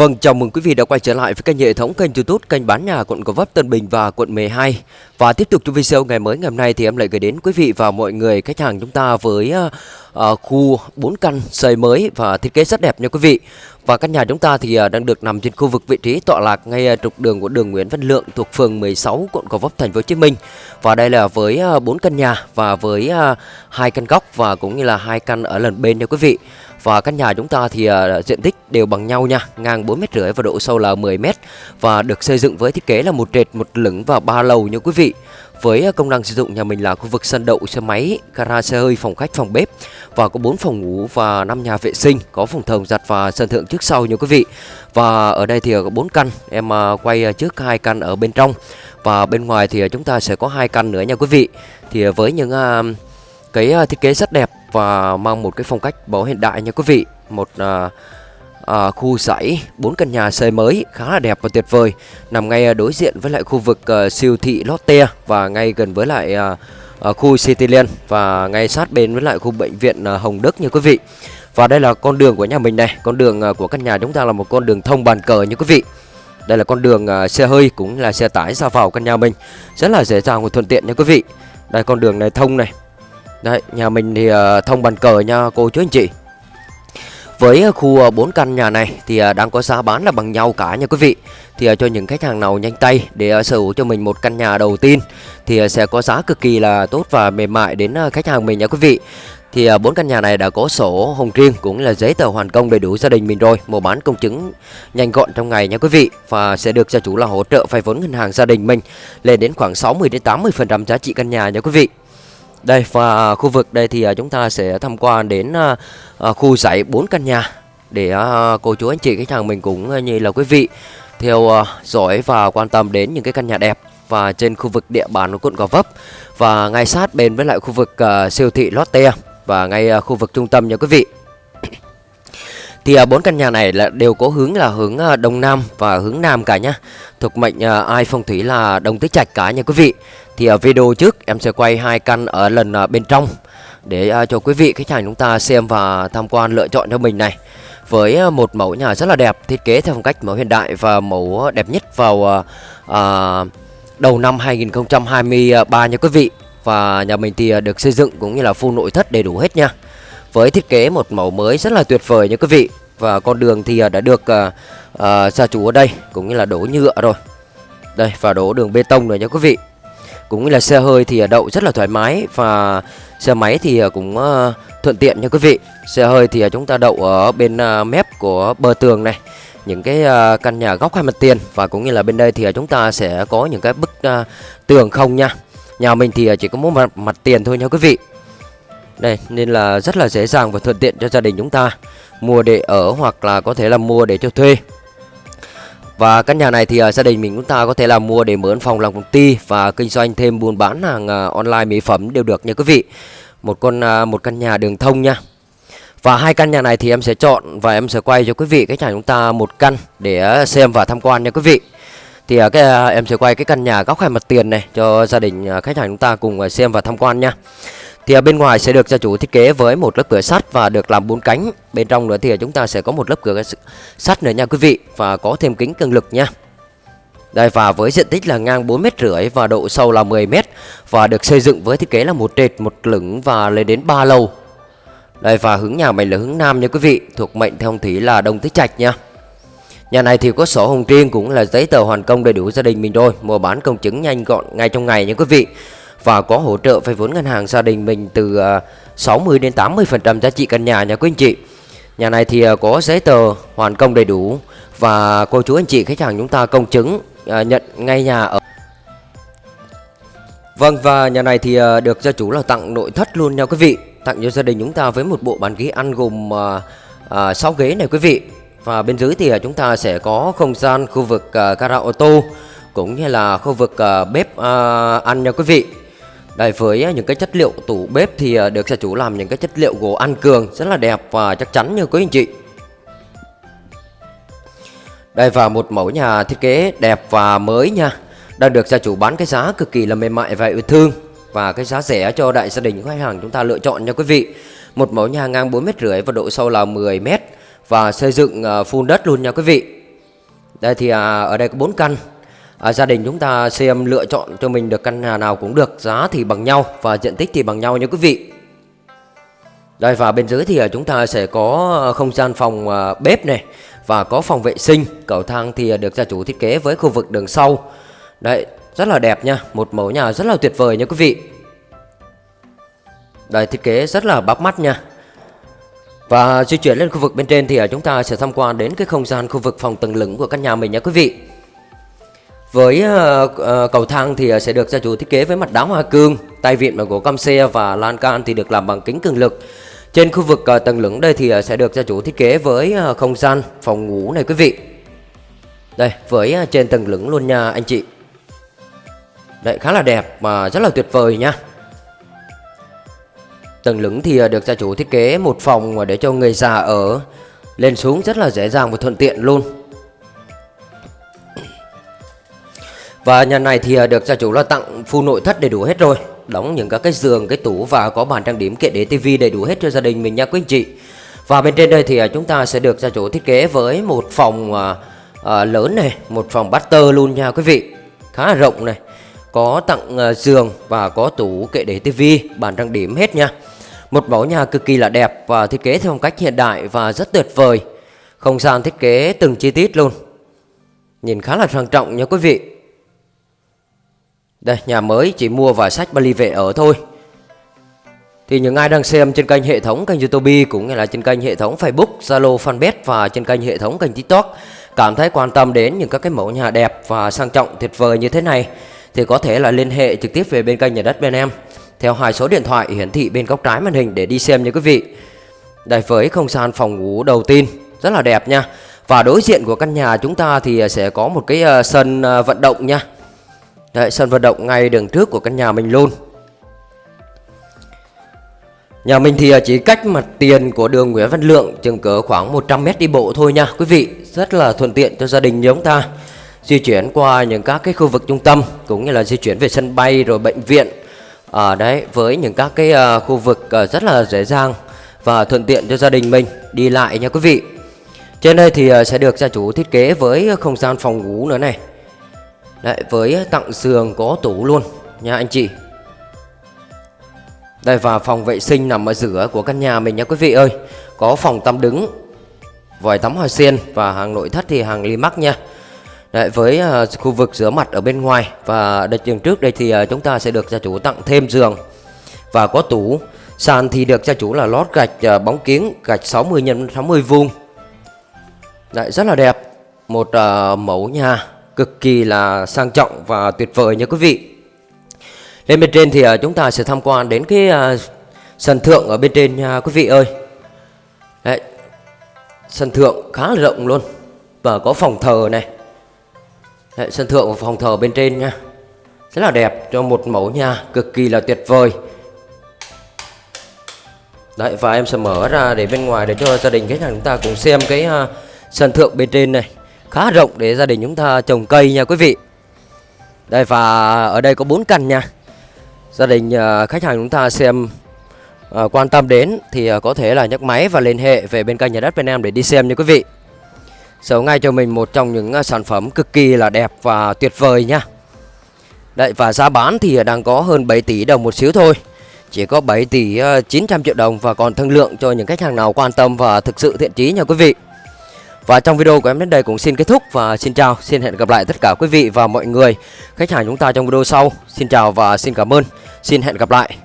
Vâng, chào mừng quý vị đã quay trở lại với kênh hệ thống kênh YouTube kênh bán nhà quận Gò Vấp, Tân Bình và quận 12. Và tiếp tục trong video ngày mới ngày hôm nay thì em lại gửi đến quý vị và mọi người khách hàng chúng ta với uh, khu 4 căn xây mới và thiết kế rất đẹp nha quý vị. Và căn nhà chúng ta thì uh, đang được nằm trên khu vực vị trí tọa lạc ngay trục đường của đường Nguyễn Văn Lượng thuộc phường 16 quận Gò Vấp thành phố Hồ Chí Minh. Và đây là với uh, 4 căn nhà và với uh, hai căn góc và cũng như là hai căn ở lần bên nha quý vị. Và căn nhà chúng ta thì uh, diện tích đều bằng nhau nha, ngang 4 mét rưỡi và độ sâu là 10 mét và được xây dựng với thiết kế là một trệt, một lửng và ba lầu nha quý vị. Với à, công năng sử dụng nhà mình là khu vực sân đậu xe máy, gara xe hơi, phòng khách, phòng bếp và có 4 phòng ngủ và 5 nhà vệ sinh, có phòng thờ giặt và sân thượng trước sau nha quý vị. Và ở đây thì à, có 4 căn, em uh, quay trước hai căn ở bên trong và bên ngoài thì chúng ta sẽ có hai căn nữa nha quý vị. Thì với những uh, cái thiết kế rất đẹp và mang một cái phong cách bó hiện đại nha quý vị. Một à, à, khu sảy bốn căn nhà xây mới khá là đẹp và tuyệt vời nằm ngay à, đối diện với lại khu vực à, siêu thị Lotte và ngay gần với lại à, à, khu Cityland và ngay sát bên với lại khu bệnh viện à, Hồng Đức nha quý vị. Và đây là con đường của nhà mình này con đường à, của căn nhà chúng ta là một con đường thông bàn cờ nha quý vị. Đây là con đường à, xe hơi cũng là xe tải ra vào căn nhà mình rất là dễ dàng và thuận tiện nha quý vị. Đây con đường này thông này Đấy, nhà mình thì ờ, thông bàn cờ nha cô chú anh chị. Với khu ờ, 4 căn nhà này thì ờ, đang có giá bán là bằng nhau cả nha quý vị. Thì cho những khách hàng nào nhanh tay để sở hữu cho mình một căn nhà đầu tiên Thì sẽ có giá cực kỳ là tốt và mềm mại đến khách hàng mình nha quý vị. Thì bốn căn nhà này đã có sổ hồng riêng cũng là giấy tờ hoàn công đầy đủ gia đình mình rồi mua bán công chứng nhanh gọn trong ngày nha quý vị và sẽ được gia chủ là hỗ trợ vay vốn ngân hàng gia đình mình lên đến khoảng 60 đến 80 phần trăm giá trị căn nhà nha quý vị đây, và à, khu vực đây thì à, chúng ta sẽ tham quan đến à, khu dãy 4 căn nhà để cô chú anh chị, khách hàng mình cũng như là quý vị theo dõi và quan tâm đến những cái căn nhà đẹp và trên khu vực địa bàn của quận Gò Vấp và ngay sát bên với lại khu vực siêu thị Lotte và ngay khu vực trung tâm nha quý vị. Thì à, bốn căn nhà này là đều có hướng là hướng à, đông nam và hướng nam cả nhá. Thuộc mệnh à, ai phong thủy là đông tứ trạch cả nha quý vị. Thì ở video trước em sẽ quay hai căn ở lần bên trong để cho quý vị khách hàng chúng ta xem và tham quan lựa chọn cho mình này. Với một mẫu nhà rất là đẹp, thiết kế theo phong cách mẫu hiện đại và mẫu đẹp nhất vào à, đầu năm 2023 nha quý vị. Và nhà mình thì được xây dựng cũng như là full nội thất đầy đủ hết nha. Với thiết kế một mẫu mới rất là tuyệt vời nha quý vị. Và con đường thì à, đã được uh, uh, gia chủ ở đây cũng như là đổ nhựa rồi. Đây và đổ đường bê tông rồi nha quý vị. Cũng như là xe hơi thì đậu rất là thoải mái và xe máy thì cũng uh, thuận tiện nha quý vị. Xe hơi thì chúng ta đậu ở bên uh, mép của bờ tường này. Những cái uh, căn nhà góc hai mặt tiền. Và cũng như là bên đây thì chúng ta sẽ có những cái bức uh, tường không nha. Nhà mình thì chỉ có một mặt, mặt tiền thôi nha quý vị đây nên là rất là dễ dàng và thuận tiện cho gia đình chúng ta mua để ở hoặc là có thể là mua để cho thuê và căn nhà này thì uh, gia đình mình chúng ta có thể là mua để mướn phòng làm công ty và kinh doanh thêm buôn bán hàng uh, online mỹ phẩm đều được nha quý vị. Một con uh, một căn nhà đường thông nha. Và hai căn nhà này thì em sẽ chọn và em sẽ quay cho quý vị cái nhà chúng ta một căn để xem và tham quan nha quý vị. Thì uh, cái uh, em sẽ quay cái căn nhà góc hai mặt tiền này cho gia đình uh, khách hàng chúng ta cùng uh, xem và tham quan nha. Thì ở bên ngoài sẽ được gia chủ thiết kế với một lớp cửa sắt và được làm bốn cánh. Bên trong nữa thì chúng ta sẽ có một lớp cửa sắt nữa nha quý vị và có thêm kính cường lực nha. Đây và với diện tích là ngang 4 mét rưỡi và độ sâu là 10 mét và được xây dựng với thiết kế là một trệt, một lửng và lên đến 3 lầu. Đây và hướng nhà mình là hướng nam nha quý vị, thuộc mệnh theo thủy là Đông Tứ Trạch nha. Nhà này thì có sổ hồng riêng cũng là giấy tờ hoàn công đầy đủ gia đình mình rồi, mua bán công chứng nhanh gọn ngay trong ngày nha quý vị và có hỗ trợ vay vốn ngân hàng gia đình mình từ à, 60 đến 80% giá trị căn nhà nha quý anh chị. Nhà này thì à, có giấy tờ hoàn công đầy đủ. Và cô chú anh chị khách hàng chúng ta công chứng à, nhận ngay nhà ở. Vâng và nhà này thì được gia chủ là tặng nội thất luôn nha quý vị. Tặng cho gia đình chúng ta với một bộ bàn ghế ăn gồm uh, 6 ghế này quý vị. Và bên dưới thì chúng ta sẽ có không gian khu vực uh, gara ô tô Cũng như là khu vực bếp ăn nha quý vị đây với à, những cái chất liệu tủ bếp thì à, được gia chủ làm những cái chất liệu gỗ ăn cường rất là đẹp và chắc chắn như quý anh chị. Đây, và một mẫu nhà thiết kế đẹp và mới nha. Đang được gia chủ bán cái giá cực kỳ là mềm mại và yêu thương và cái giá rẻ cho đại gia đình, khách hàng chúng ta lựa chọn nha quý vị. Một mẫu nhà ngang 4 mét rưỡi và độ sâu là 10 mét và xây dựng phun full đất luôn nha quý vị. Đây thì ở đây có 4 căn à, Gia đình chúng ta xem lựa chọn cho mình được căn nhà nào cũng được Giá thì bằng nhau và diện tích thì bằng nhau nha quý vị. Đây và bên dưới thì à, chúng ta sẽ có à, không gian phòng à, bếp này Và có phòng vệ sinh. Cầu thang thì được gia chủ thiết kế với khu vực đường sau. Đấy rất là đẹp nha Một mẫu nhà rất là tuyệt vời nha quý vị. Đây thiết kế rất là bắt mắt nha. Và di chuyển lên khu vực bên trên thì chúng ta sẽ tham quan đến cái không gian khu vực phòng tầng lửng của căn nhà mình nha quý vị. Với uh, uh, cầu thang thì ờ, sẽ được gia chủ thiết kế với mặt đá hoa cương, tay vịn bằng gỗ cam xe và lan can thì được làm bằng kính cường lực. Trên khu vực uh, tầng lửng đây thì sẽ được gia chủ thiết kế với uh, không gian phòng ngủ này quý vị. Đây, với uh, trên tầng lửng luôn nha anh chị. Đấy khá là đẹp và rất là tuyệt vời nha. Tầng lửng thì được gia chủ thiết kế một phòng để cho người già ở lên xuống rất là dễ dàng và thuận tiện luôn. Và nhà này thì à, được gia chủ là tặng full nội thất đầy đủ hết rồi. Đóng những các cái giường, cái tủ và có bàn trang điểm kệ để tivi đầy đủ hết cho gia đình mình nha quý anh chị. Và bên trên đây thì à, chúng ta sẽ được gia chủ thiết kế với một phòng à, à, lớn này Một phòng butter luôn nha quý vị. Khá là rộng này. Có tặng à, giường và có tủ kệ để tivi, bàn trang điểm hết nha. Một mẫu nhà cực kỳ là đẹp và thiết kế theo phong cách hiện đại và rất tuyệt vời. Không gian thiết kế từng chi tiết luôn. Nhìn khá là sang trọng nha quý vị đây nhà mới chỉ mua vài sách Bali về ở thôi. Thì những ai đang xem trên kênh hệ thống kênh Youtube cũng như là trên kênh hệ thống Facebook, Zalo, Fanpage và trên kênh hệ thống kênh TikTok Cảm thấy quan tâm đến những các cái mẫu nhà đẹp và sang trọng tuyệt vời như thế này Thì có thể là liên hệ trực tiếp về bên kênh nhà đất bên em Theo hai số điện thoại hiển thị bên góc trái màn hình để đi xem nha quý vị. Đây với không gian phòng ngủ đầu tiên rất là đẹp nha. Và đối diện của căn nhà chúng ta thì sẽ có một cái ờ, sân ờ, vận động nha. Đấy, sân vận động ngay đường trước của căn nhà mình luôn. Nhà mình thì à, chỉ cách mặt tiền của đường Nguyễn Văn Lượng chừng cỡ khoảng 100 mét đi bộ thôi nha. Quý vị Rất là thuận tiện cho gia đình như chúng ta. Di chuyển qua những các cái khu vực trung tâm Cũng như là di chuyển về sân bay rồi bệnh viện. Ở đấy với những các cái uh, khu vực uh, rất là dễ dàng và thuận tiện cho gia đình mình đi lại nha quý vị. Trên đây thì uh, sẽ được gia chủ thiết kế với không gian phòng ngủ nữa này. Đấy, với tặng giường có tủ luôn nha anh chị. Đây và phòng vệ sinh nằm ở giữa của căn nhà mình nha quý vị ơi. Có phòng tắm đứng Vòi tắm hoa sen và hàng nội thất thì hàng Limax nha. Đấy, với uh, khu vực rửa mặt ở bên ngoài Và đợt trường trước đây thì uh, chúng ta sẽ được gia chủ tặng thêm giường Và có tủ. Sàn thì được gia chủ là lót gạch uh, bóng kiến Gạch 60 x 60 vuông. Đấy, rất là đẹp. Một uh, mẫu nhà cực kỳ là sang trọng và tuyệt vời nha quý vị. Lên bên trên thì à, chúng ta sẽ tham quan đến cái à, sân thượng ở bên trên nha quý vị ơi. Đấy, sân thượng khá là rộng luôn và có phòng thờ này. Đấy, sân thượng và phòng thờ bên trên nha. Rất là đẹp cho một mẫu nhà cực kỳ là tuyệt vời. Đấy và em sẽ mở ra để bên ngoài để cho gia đình khách hàng chúng ta cùng xem cái uh, sân thượng bên trên này khá rộng để gia đình chúng ta trồng cây nha quý vị. Đây và ở đây có 4 căn nha. Gia đình à, khách hàng chúng ta xem à, quan tâm đến thì à, có thể là nhấc máy và liên hệ về bên kênh nhà đất bên em để đi xem nha quý vị. Sở ngay cho mình một trong những sản phẩm cực kỳ là đẹp và tuyệt vời nha. Đấy và giá bán thì đang có hơn 7 tỷ đồng một xíu thôi. Chỉ có 7 tỷ 900 triệu đồng và còn thương lượng cho những khách hàng nào quan tâm và thực sự thiện chí nha quý vị và trong video của em đến đây cũng xin kết thúc và xin chào, xin hẹn gặp lại tất cả quý vị và mọi người khách hàng chúng ta trong video sau. Xin chào và xin cảm ơn. Xin hẹn gặp lại.